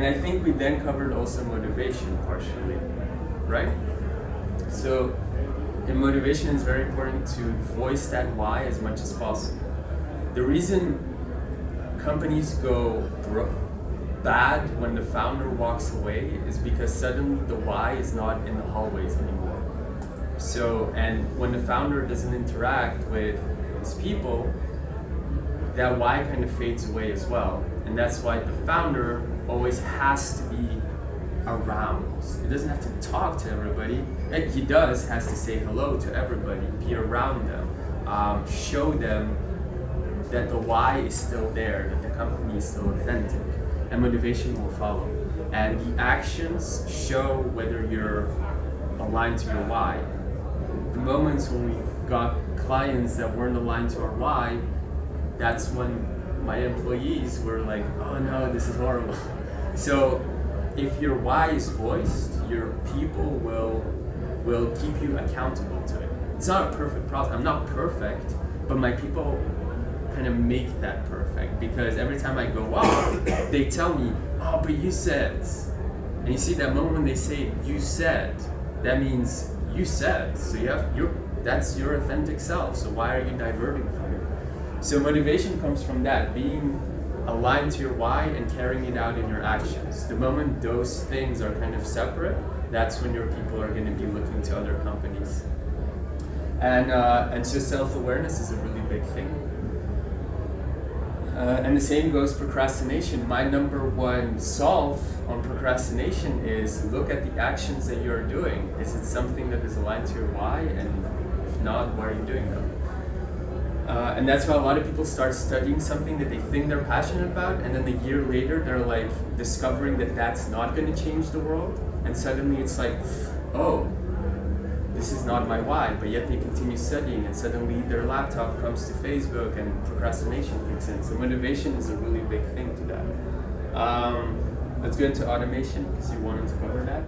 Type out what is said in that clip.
and I think we then covered also motivation partially, right? So motivation it's very important to voice that why as much as possible. The reason companies go bad when the founder walks away is because suddenly the why is not in the hallways anymore. So, and when the founder doesn't interact with his people, that why kind of fades away as well. And that's why the founder always has to be around. He doesn't have to talk to everybody. He does, has to say hello to everybody, be around them, um, show them that the why is still there, that the company is still authentic, and motivation will follow. And the actions show whether you're aligned to your why. The moments when we got clients that weren't aligned to our why, that's when my employees were like, oh no, this is horrible. So if your why is voiced, your people will will keep you accountable to it. It's not a perfect process. I'm not perfect, but my people kind of make that perfect because every time I go off, they tell me, oh, but you said. And you see that moment when they say, you said, that means you said. So you have your that's your authentic self. So why are you diverting from it? So motivation comes from that, being aligned to your why and carrying it out in your actions. The moment those things are kind of separate, that's when your people are going to be looking to other companies. And, uh, and so self-awareness is a really big thing. Uh, and the same goes procrastination. My number one solve on procrastination is look at the actions that you're doing. Is it something that is aligned to your why? And if not, why are you doing them? And that's why a lot of people start studying something that they think they're passionate about, and then a year later they're like discovering that that's not going to change the world, and suddenly it's like, oh, this is not my why, but yet they continue studying and suddenly their laptop comes to Facebook and procrastination kicks in. So motivation is a really big thing to that. Um, let's go into automation because you wanted to cover that.